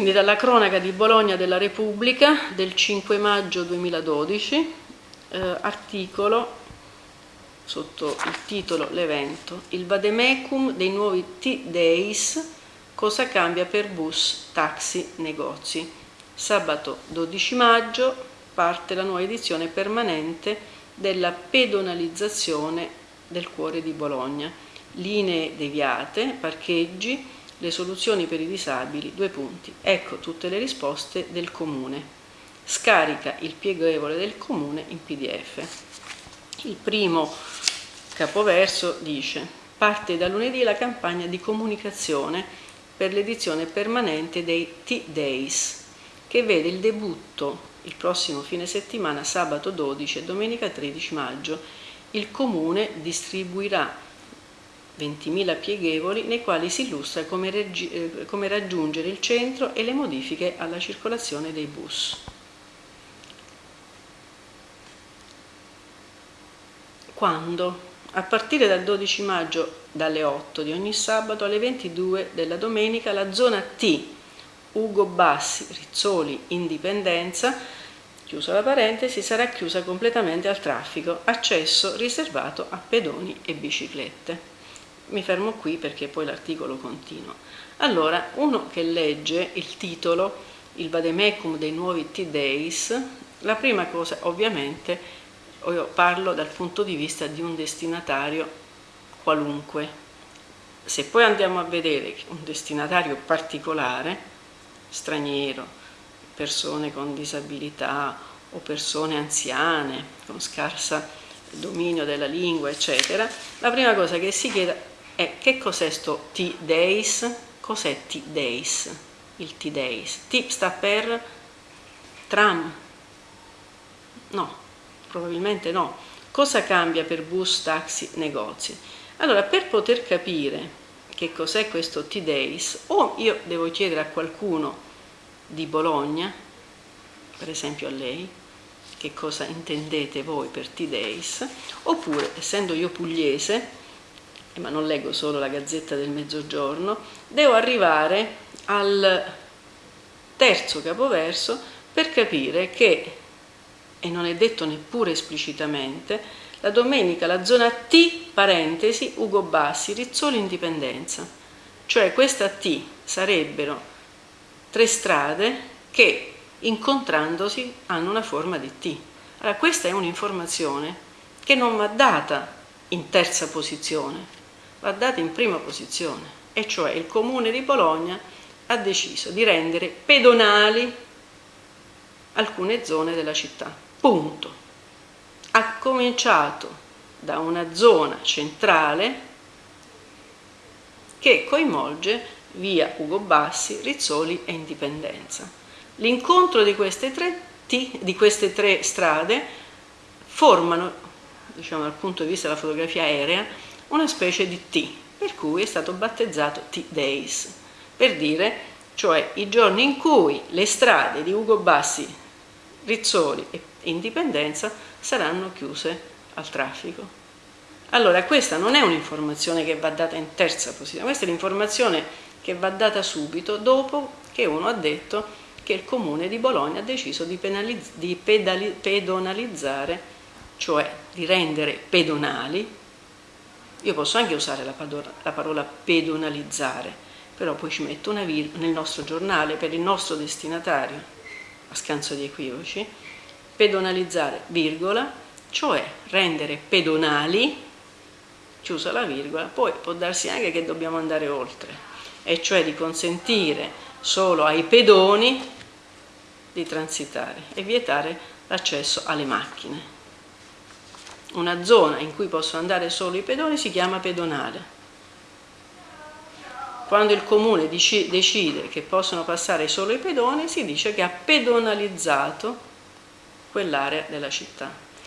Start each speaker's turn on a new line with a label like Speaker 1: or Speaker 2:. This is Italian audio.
Speaker 1: Quindi dalla cronaca di Bologna della Repubblica del 5 maggio 2012, eh, articolo sotto il titolo L'evento, il vademecum dei nuovi T-Days, cosa cambia per bus, taxi, negozi. Sabato 12 maggio parte la nuova edizione permanente della pedonalizzazione del cuore di Bologna. Linee deviate, parcheggi, le soluzioni per i disabili, due punti. Ecco tutte le risposte del comune. Scarica il pieghevole del comune in pdf. Il primo capoverso dice parte da lunedì la campagna di comunicazione per l'edizione permanente dei T-Days che vede il debutto il prossimo fine settimana sabato 12 e domenica 13 maggio. Il comune distribuirà 20.000 pieghevoli nei quali si illustra come, eh, come raggiungere il centro e le modifiche alla circolazione dei bus. Quando? A partire dal 12 maggio dalle 8 di ogni sabato alle 22 della domenica la zona T, Ugo Bassi, Rizzoli, Indipendenza, chiusa la parentesi, sarà chiusa completamente al traffico, accesso riservato a pedoni e biciclette mi fermo qui perché poi l'articolo continua. Allora, uno che legge il titolo, il vademecum dei nuovi T-Days, la prima cosa ovviamente, io parlo dal punto di vista di un destinatario qualunque. Se poi andiamo a vedere un destinatario particolare, straniero, persone con disabilità o persone anziane, con scarsa dominio della lingua, eccetera, la prima cosa che si chiede e che cos'è sto T-Days? Cos'è T-Days? Il T-Days. T sta per tram? No, probabilmente no. Cosa cambia per bus, taxi, negozi? Allora, per poter capire che cos'è questo T-Days, o io devo chiedere a qualcuno di Bologna, per esempio a lei, che cosa intendete voi per T-Days, oppure, essendo io pugliese, ma non leggo solo la Gazzetta del Mezzogiorno, devo arrivare al terzo capoverso per capire che, e non è detto neppure esplicitamente, la domenica la zona T, parentesi, Ugo Bassi, Rizzoli, Indipendenza. Cioè questa T sarebbero tre strade che incontrandosi hanno una forma di T. Allora questa è un'informazione che non va data in terza posizione, va data in prima posizione, e cioè il Comune di Bologna ha deciso di rendere pedonali alcune zone della città. Punto. Ha cominciato da una zona centrale che coinvolge via Ugo Bassi, Rizzoli e Indipendenza. L'incontro di di queste tre strade formano, diciamo dal punto di vista della fotografia aerea, una specie di T, per cui è stato battezzato T-Days, per dire, cioè i giorni in cui le strade di Ugo Bassi, Rizzoli e Indipendenza saranno chiuse al traffico. Allora questa non è un'informazione che va data in terza posizione, questa è l'informazione che va data subito dopo che uno ha detto che il comune di Bologna ha deciso di, di pedonalizzare, cioè di rendere pedonali io posso anche usare la, la parola pedonalizzare, però poi ci metto una virgola nel nostro giornale per il nostro destinatario, a scanso di equivoci, pedonalizzare, virgola, cioè rendere pedonali, chiusa la virgola, poi può darsi anche che dobbiamo andare oltre, e cioè di consentire solo ai pedoni di transitare e vietare l'accesso alle macchine una zona in cui possono andare solo i pedoni si chiama pedonale. Quando il comune decide che possono passare solo i pedoni si dice che ha pedonalizzato quell'area della città.